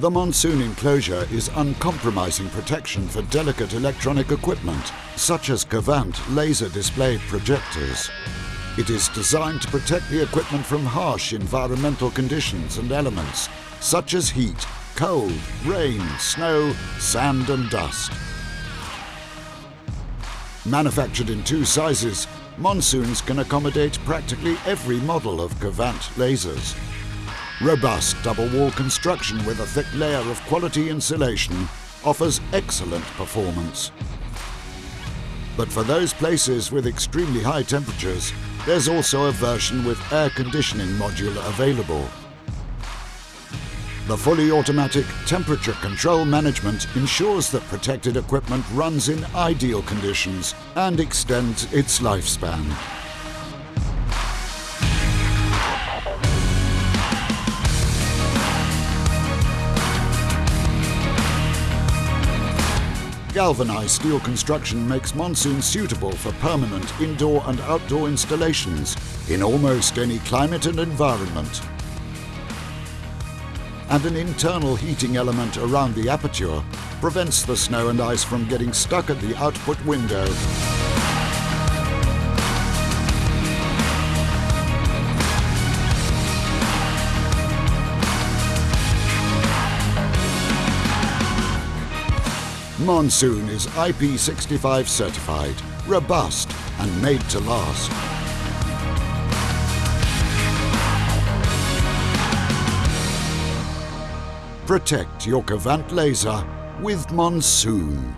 The Monsoon enclosure is uncompromising protection for delicate electronic equipment, such as Kvant laser display projectors. It is designed to protect the equipment from harsh environmental conditions and elements, such as heat, cold, rain, snow, sand and dust. Manufactured in two sizes, Monsoons can accommodate practically every model of Kvant lasers. Robust double-wall construction with a thick layer of quality insulation offers excellent performance. But for those places with extremely high temperatures, there's also a version with air conditioning module available. The fully automatic temperature control management ensures that protected equipment runs in ideal conditions and extends its lifespan. Galvanized steel construction makes Monsoon suitable for permanent indoor and outdoor installations in almost any climate and environment. And an internal heating element around the aperture prevents the snow and ice from getting stuck at the output window. Monsoon is IP65 certified, robust and made to last. Protect your Kvant laser with Monsoon.